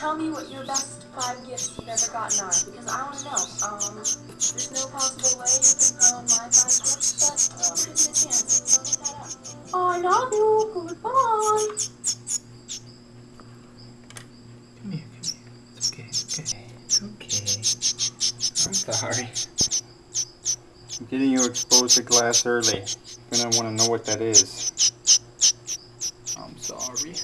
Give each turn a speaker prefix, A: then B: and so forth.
A: Tell me what your best five gifts you've ever gotten are, because I want to know. Um, there's no possible way you can know my five gifts, but um, give me a chance. So look that up. I love you. Goodbye.
B: Come here, come here. It's okay, it's okay. It's okay. I'm sorry.
C: I'm getting you exposed to glass early. You're gonna want to know what that is. I'm sorry.